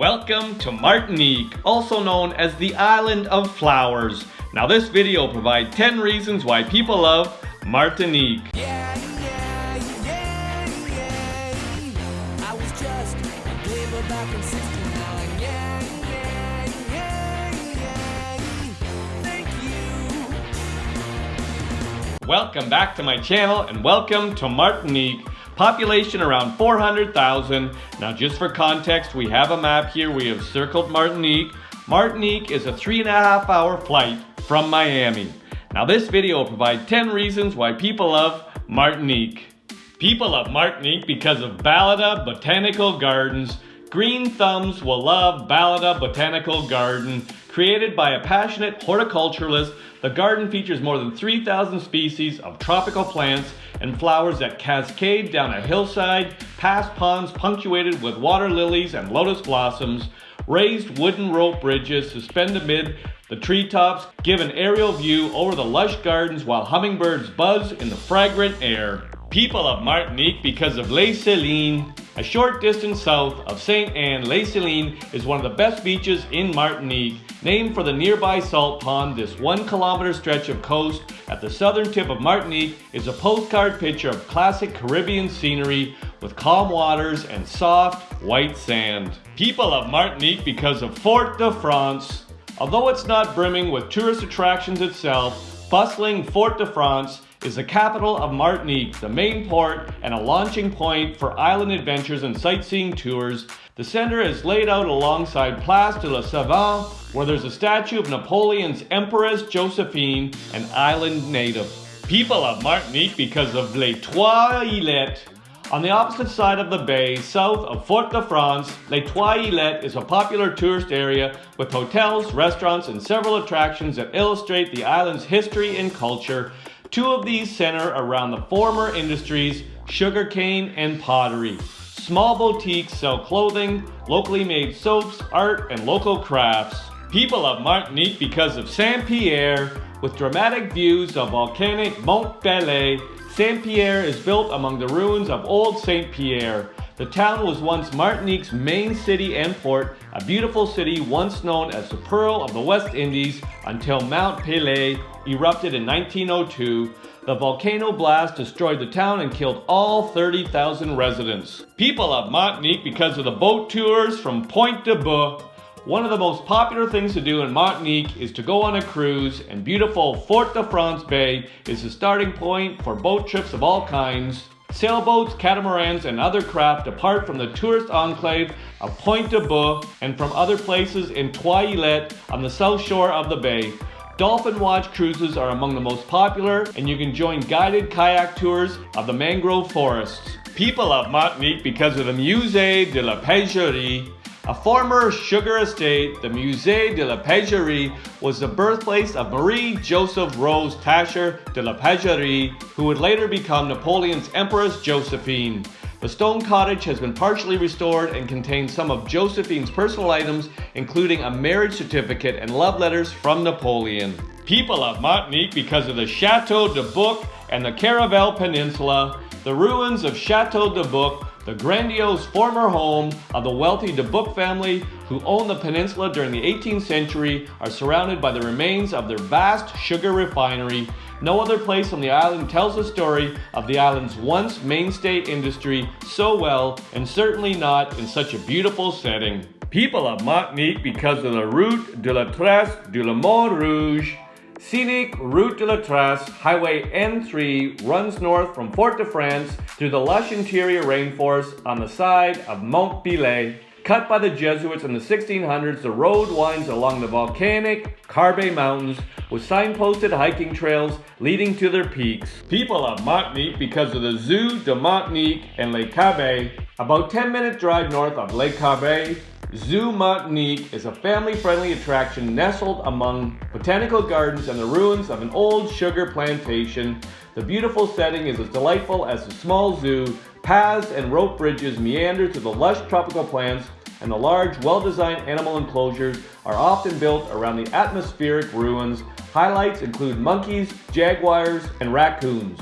Welcome to Martinique, also known as the Island of Flowers. Now this video will provide 10 reasons why people love Martinique. Yeah, yeah, yeah, yeah. I was just a glimmer back in 69. Yeah, yeah, yeah, yeah. Thank you. Welcome back to my channel and welcome to Martinique. Population around 400,000. Now just for context, we have a map here. We have circled Martinique. Martinique is a three and a half hour flight from Miami. Now this video will provide 10 reasons why people love Martinique. People love Martinique because of Balata Botanical Gardens. Green Thumbs will love Balata Botanical Garden. Created by a passionate horticulturalist, the garden features more than 3,000 species of tropical plants and flowers that cascade down a hillside, past ponds punctuated with water lilies and lotus blossoms, raised wooden rope bridges suspend amid the treetops give an aerial view over the lush gardens while hummingbirds buzz in the fragrant air. People of Martinique because of Les Salines. A short distance south of St. Anne, Les Salines is one of the best beaches in Martinique. Named for the nearby salt pond, this one kilometer stretch of coast at the southern tip of Martinique is a postcard picture of classic Caribbean scenery with calm waters and soft, white sand. People of Martinique because of Fort de France. Although it's not brimming with tourist attractions itself, bustling Fort de France is the capital of Martinique, the main port and a launching point for island adventures and sightseeing tours. The center is laid out alongside Place de la Savane, where there's a statue of Napoleon's Empress Josephine, an island native. People of Martinique because of Les Trois Îlettes. On the opposite side of the bay, south of Fort de France, Les Trois Îlettes is a popular tourist area with hotels, restaurants, and several attractions that illustrate the island's history and culture. Two of these center around the former industries, sugarcane and pottery. Small boutiques sell clothing, locally made soaps, art, and local crafts. People of Martinique because of Saint-Pierre, with dramatic views of volcanic Mont Pelee, Saint-Pierre is built among the ruins of Old Saint-Pierre. The town was once Martinique's main city and port, a beautiful city once known as the Pearl of the West Indies until Mount Pelee erupted in 1902. The volcano blast destroyed the town and killed all 30,000 residents. People of Martinique because of the boat tours from Pointe du Bout one of the most popular things to do in Martinique is to go on a cruise, and beautiful Fort de France Bay is the starting point for boat trips of all kinds. Sailboats, catamarans, and other craft depart from the tourist enclave of Pointe du Bout and from other places in Trois Îlettes on the south shore of the bay. Dolphin Watch cruises are among the most popular, and you can join guided kayak tours of the mangrove forests. People love Martinique because of the Musée de la Pagerie, a former sugar estate, the Musée de la Pagerie was the birthplace of Marie Joseph Rose Tascher de la Pagerie, who would later become Napoleon's Empress Josephine. The stone cottage has been partially restored and contains some of Josephine's personal items, including a marriage certificate and love letters from Napoleon. People of Martinique because of the Chateau de Buc and the Caravelle Peninsula, the ruins of Chateau de Buc the grandiose former home of the wealthy de Buc family who owned the peninsula during the 18th century are surrounded by the remains of their vast sugar refinery. No other place on the island tells the story of the island's once mainstay industry so well and certainly not in such a beautiful setting. People of Martinique because of the Route de la Trace de la Mont Rouge Scenic Route de la Trace Highway N3 runs north from Fort de France through the lush interior rainforest on the side of Mont Pelee. Cut by the Jesuits in the 1600s, the road winds along the volcanic Carbet Mountains with signposted hiking trails leading to their peaks. People of Martinique because of the Zoo de Martinique and Le Carbet. About 10 minute drive north of Le Carbet, Zoo Martinique is a family-friendly attraction nestled among botanical gardens and the ruins of an old sugar plantation. The beautiful setting is as delightful as the small zoo. Paths and rope bridges meander to the lush tropical plants and the large, well-designed animal enclosures are often built around the atmospheric ruins. Highlights include monkeys, jaguars, and raccoons.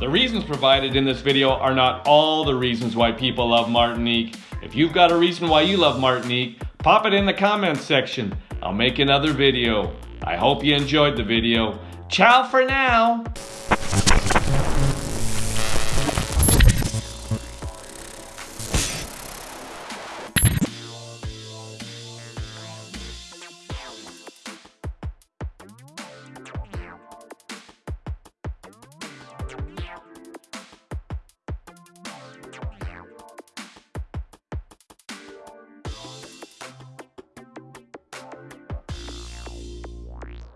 The reasons provided in this video are not all the reasons why people love Martinique. If you've got a reason why you love Martinique, pop it in the comments section. I'll make another video. I hope you enjoyed the video. Ciao for now!